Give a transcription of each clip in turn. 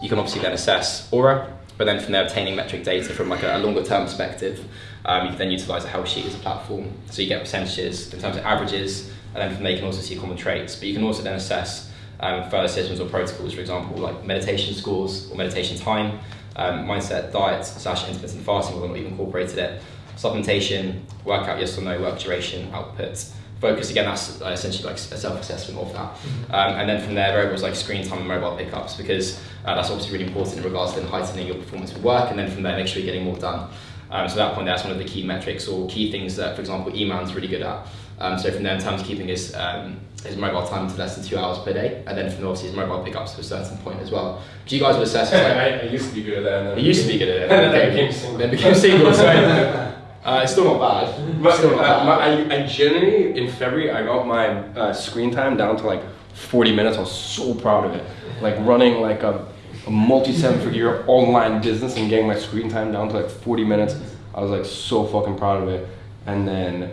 You can obviously then assess Oura, but then from there obtaining metric data from like a, longer term perspective, um, you can then utilize a health sheet as a platform. So you get percentages in terms of averages, and then from there you can also see common traits. But you can also then assess um, further systems or protocols, for example, like meditation scores or meditation time, um, mindset, diet, slash intermittent fasting, whether or not you've incorporated it, supplementation, workout, yes or no, work duration, output. Focus again, that's essentially like a self-assessment of that, Mm-hmm. um, and then from there variables like screen time and mobile pickups because uh, that's obviously really important in regards to then heightening your performance with work, and then from there make sure you're getting more done. Um, so at that point, that's one of the key metrics or key things that, for example, Iman's really good at. Um, so from there, in terms of keeping his um, his mobile time to less than two hours per day, and then from obviously his mobile pickups to a certain point as well. Do you guys would assess? Like, I, I used to be good at that. And then it used to be good at it. Then became single. Then became single. So uh, it's still not bad. But still uh, my. I, I generally, in February, I got my uh, screen time down to like 40 minutes. I was so proud of it. Like running like a, a multi seven figure online business and getting my screen time down to like 40 minutes. I was like so fucking proud of it. And then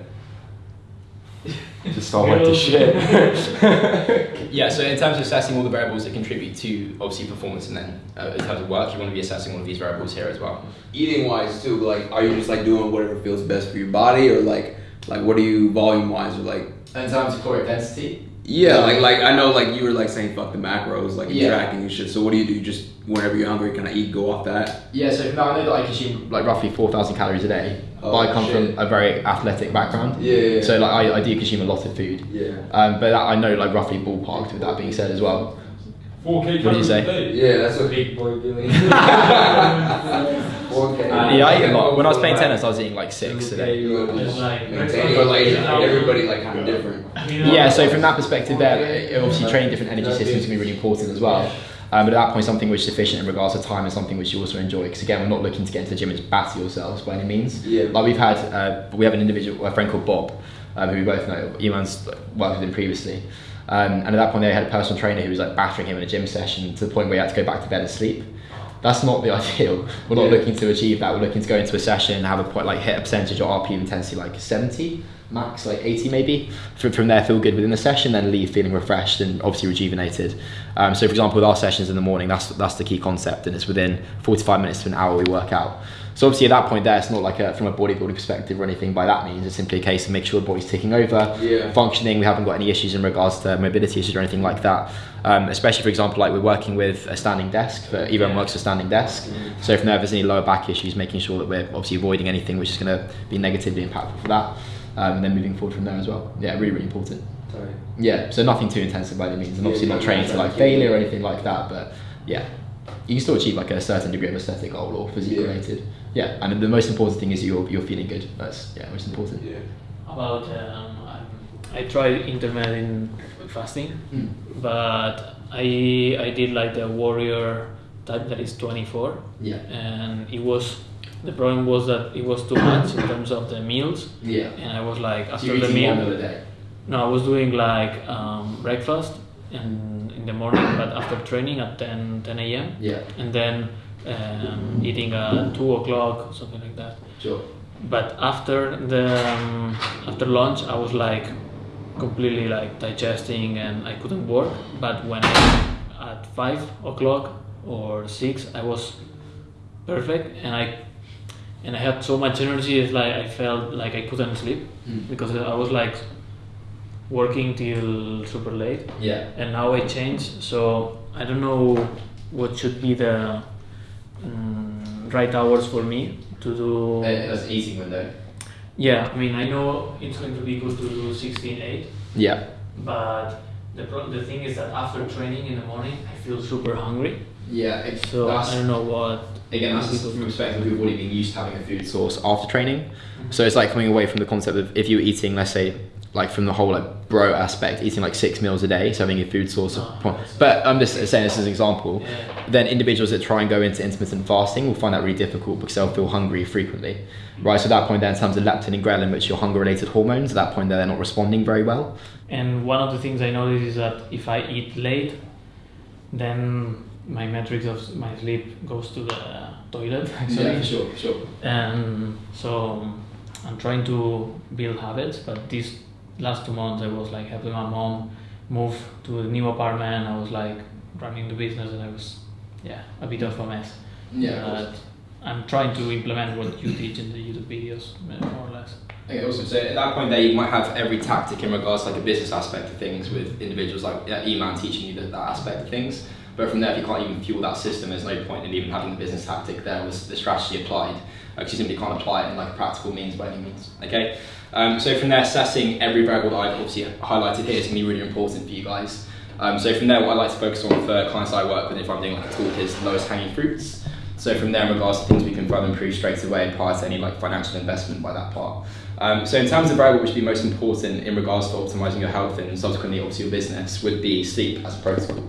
just all went to shit. Yeah, so in terms of assessing all the variables that contribute to obviously performance, and then uh, in terms of work, you want to be assessing all of these variables here as well. Eating wise too, like are you just like doing whatever feels best for your body, or like like what are you volume wise, or like In terms of caloric density, yeah, like like I know like you were like saying fuck the macros, like Yeah. tracking and shit. So what do you do? You just whenever you're hungry, kind of eat, go off that. Yeah, so now I know that I consume like roughly 4,000 calories a day, Oh, but I come shit. from a very athletic background. Yeah, yeah, yeah. So like I, I do consume a lot of food. Yeah. Um, but that, I know like roughly ballparked with that being said as well. 4K What did you say? Yeah, that's what. Big boy Billy. Okay. yeah, I eat a lot. When I was playing tennis, I was eating like six a day. You Like, maintain, everybody like kind of different. Yeah, so from that perspective there, obviously training different energy systems can be really important as well. Um, but at that point, something which is sufficient in regards to time is something which you also enjoy. Because again, we're not looking to get into the gym and just batter yourselves by any means. Yeah. Like we've had, uh, we have an individual, a friend called Bob, um, who we both know. Iman's worked with him previously. Um, and at that point, they had a personal trainer who was like battering him in a gym session to the point where he had to go back to bed and sleep. That's not the ideal. We're not Yeah. looking to achieve that. We're looking to go into a session and have a point like hit a percentage or RP intensity like 70 max, like 80 maybe. From, from there, feel good within the session, then leave feeling refreshed and obviously rejuvenated. Um, so, for example, with our sessions in the morning, that's that's the key concept, and it's within 45 minutes to an hour we work out. So obviously at that point there, it's not like a, from a bodybuilding perspective or anything by that means. It's simply a case of make sure the body's ticking over, Yeah. functioning. We haven't got any issues in regards to mobility issues or anything like that. Um, especially for example, like we're working with a standing desk. But even works a standing desk. So from there, if there's any lower back issues, making sure that we're obviously avoiding anything which is going to be negatively impactful for that. Um, and then moving forward from there as well. Yeah, really, really important. Sorry. Yeah, so nothing too intensive by any means, and Yeah, obviously yeah, not training to like yeah. failure or anything like that. But yeah, you can still achieve like a certain degree of aesthetic goal or physique Yeah. related. Yeah, and the most important thing is you're you're feeling good. That's yeah, most important. Yeah. About um, I tried intermittent fasting, Mm. but I I did like the warrior type that is 24, Yeah, and it was the problem was that it was too much in terms of the meals, yeah. and I was like after you're the meal. one meal a day. No, I was doing like um, breakfast and in the morning, but after training at 10, 10 a.m. Yeah, and then um, eating at two o'clock, something like that. sure. But after the um, after lunch, I was like completely like digesting and I couldn't work. But when I, at five o'clock or six, I was perfect and I and I had so much energy. It's like I felt like I couldn't sleep Mm. because I was like working till super late Yeah. and now I changed. So I don't know what should be the mm, right hours for me to do. That's easy window. Yeah, I mean I know it's going to be good to do 16-8, Yeah. but the pro- the thing is that after training in the morning I feel super hungry. Yeah, it's So I don't know what. Again that's be from the perspective of your body being used to having a food source after training. Mm-hmm. So it's like coming away from the concept of if you're eating, let's say, like from the whole like bro aspect, eating like six meals a day, so having a food source of. Oh. But I'm just saying this as an example. Yeah. Then individuals that try and go into intermittent fasting will find that really difficult because they'll feel hungry frequently, mm-hmm. right? So at that point, then in terms of leptin and ghrelin, which are hunger-related hormones, at that point they're not responding very well. And one of the things I noticed is that if I eat late, then my metrics of my sleep goes to the toilet actually. Yeah, sure, sure. and so I'm trying to build habits. But these last two months, I was like helping my mom move to a new apartment. I was like running the business, and I was yeah, a bit of a mess. Yeah. But I'm trying to implement what you teach in the YouTube videos, more or less. Okay, awesome. So at that point there, you might have every tactic in regards to like a business aspect of things with individuals like yeah, Iman teaching you that, that aspect of things. But from there, if you can't even fuel that system, there's no point in even having the business tactic there with the strategy applied, because you simply can't apply it in like a practical means by any means. Okay. Um, so from there, assessing every variable that I've obviously highlighted here is going to be really important for you guys. Um, so from there, what I like to focus on for clients I work with, if I'm doing like a talk, is lowest hanging fruits. So from there, in regards to things we can further improve straight away prior to any like financial investment by that part. Um, so in terms of variable which would be most important in regards to optimizing your health and subsequently obviously your business would be sleep as a protocol.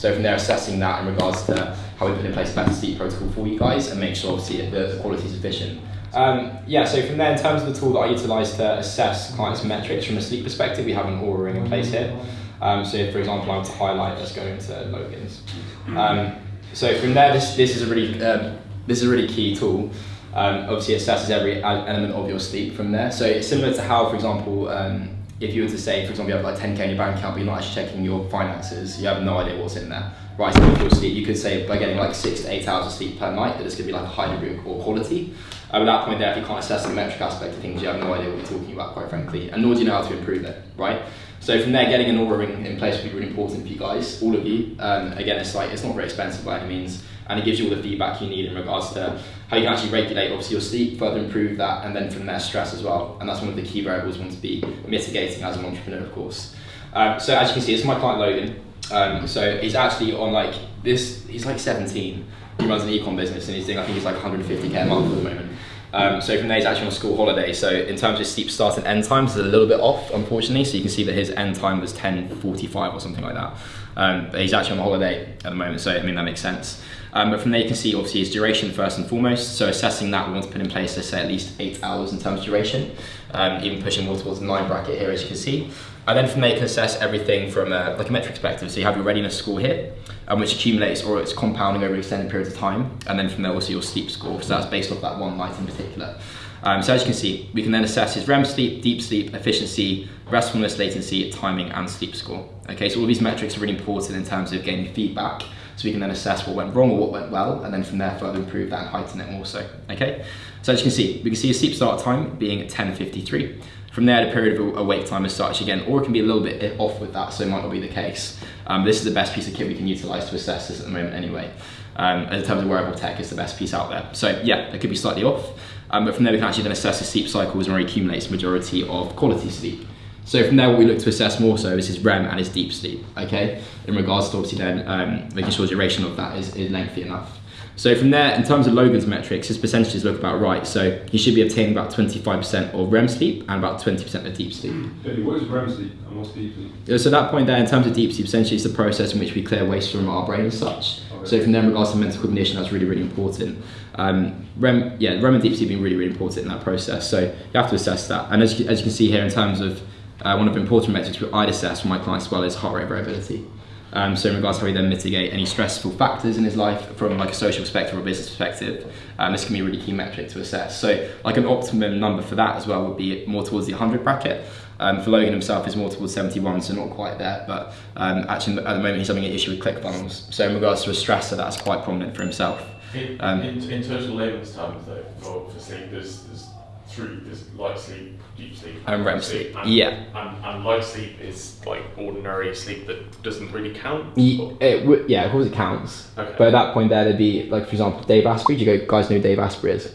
So from there, assessing that in regards to how we put in place a better sleep protocol for you guys and make sure obviously the, quality is efficient. Um, yeah, so from there, in terms of the tool that I utilise to assess clients' metrics from a sleep perspective, we have an Oura ring in place here. Um, so if, for example, I were to highlight, let's go into Logan's. Um, so from there, this, this is a really um, this is a really key tool. Um, obviously, it assesses every element of your sleep from there. So it's similar to how, for example, um, if you were to say, for example, you have like 10k in your bank account, but you're not actually checking your finances, you have no idea what's in there. Right, so your sleep, you could say by getting like six to eight hours of sleep per night, that it's going to be like a high degree of quality. Um, at that point there, if you can't assess the metric aspect of things, you have no idea what you're talking about, quite frankly, and nor do you know how to improve it, right? So from there, getting an Oura ring in place would be really important for you guys, all of you. Um, again, it's like it's not very expensive by any means, and it gives you all the feedback you need in regards to how you can actually regulate obviously your sleep, further improve that, and then from there stress as well. And that's one of the key variables we want to be mitigating as an entrepreneur, of course. Um, so as you can see, it's my client Logan. Um, so he's actually on like this. He's like 17. He runs an ecom business, and he's doing I think he's like 150k a month at the moment. Um, so from there, he's actually on school holiday. So in terms of sleep start and end times, it's a little bit off, unfortunately. So you can see that his end time was 10:45 or something like that. Um, but he's actually on a holiday at the moment, so I mean that makes sense. Um, but from there, you can see obviously his duration first and foremost. So assessing that, we want to put in place, let's say, at least eight hours in terms of duration, um, even pushing more towards the nine bracket here, as you can see. And then from there, you can assess everything from a, like a metric perspective. So you have your readiness score here, um, which accumulates or it's compounding over extended periods of time. And then from there, also your sleep score. So that's based off that one night in particular. Um, so as you can see, we can then assess his REM sleep, deep sleep, efficiency, restfulness, latency, timing, and sleep score. Okay, so all these metrics are really important in terms of getting feedback, so we can then assess what went wrong or what went well, and then from there further improve that and heighten it more so. Okay, so as you can see, we can see a sleep start time being at 10:53. From there, the period of awake time as such again, or it can be a little bit off with that, so it might not be the case. Um, this is the best piece of kit we can utilize to assess this at the moment, anyway. Um, in terms of wearable tech, it's the best piece out there. So yeah, it could be slightly off. Um, but from there, we can actually then assess the sleep cycles and accumulates the majority of quality sleep. So from there, what we look to assess more so is his REM and his deep sleep, okay? In regards to obviously then um, making sure the duration of that is, is lengthy enough. So from there, in terms of Logan's metrics, his percentages look about right. So he should be obtaining about 25% of REM sleep and about 20% of deep sleep. Eddie, what is REM sleep and what's deep sleep? So that point there, in terms of deep sleep, essentially it's the process in which we clear waste from our brain and such. Okay. So from there, in regards to mental cognition, that's really, really important. Um, REM, yeah, REM and deep sleep being really, really important in that process. So you have to assess that. And as you, as you can see here, in terms of uh, one of the important metrics I'd assess for my clients as well is heart rate variability. Um, so in regards to how we then mitigate any stressful factors in his life from like a social perspective or a business perspective, um, this can be a really key metric to assess. So like an optimum number for that as well would be more towards the 100 bracket. Um, for Logan himself is more towards 71, so not quite there. But um, actually at the moment he's having an issue with ClickFunnels. So in regards to a stressor, that's quite prominent for himself. In, Um, in, in total layman's terms, though, for, for sleep, there's, there's three: there's light sleep, deep sleep, And REM sleep. And, Yeah. and, and light sleep is like ordinary sleep that doesn't really count. It uh, w- yeah, of course it counts. Okay. But at that point there, there'd be like for example Dave Asprey. Do you go- guys know who Dave Asprey is?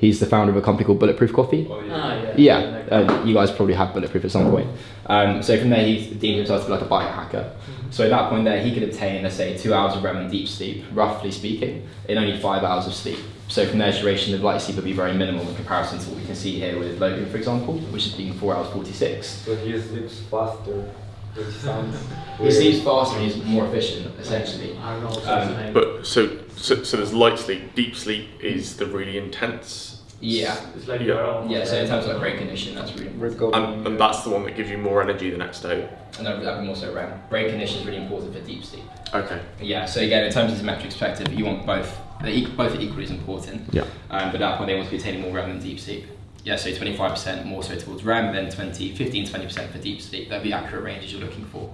He's the founder of a company called Bulletproof Coffee. Oh, Ah, yeah. Yeah, uh, you guys probably have Bulletproof at some point. Um, so from there, he deemed himself to be like a biohacker. So at that point there, he could obtain, let's say, two hours of REM and deep sleep, roughly speaking, in only five hours of sleep. So from there, duration of light sleep would be very minimal in comparison to what we can see here with Logan, for example, which is being four hours 46. So he sleeps faster, which sounds. He weird. sleeps faster and he's more efficient, essentially. I don't know what's Um, his name. But so, so so there's light sleep. Deep sleep is the really intense. Yeah. it's like Yeah. you're Yeah, so in terms of like brain condition, that's really Red gold. And, and that's the one that gives you more energy the next day. and that would be more so REM. Brain condition is really important for deep sleep. Okay. Yeah, so again, in terms of the metric perspective, you want both. They're equal, both are equally as important. Yeah. Um, but at that point, they want to be attaining more REM than deep sleep. Yeah, so 25% more so towards REM, then 20, 15, 20% for deep sleep. That'd be accurate ranges you're looking for.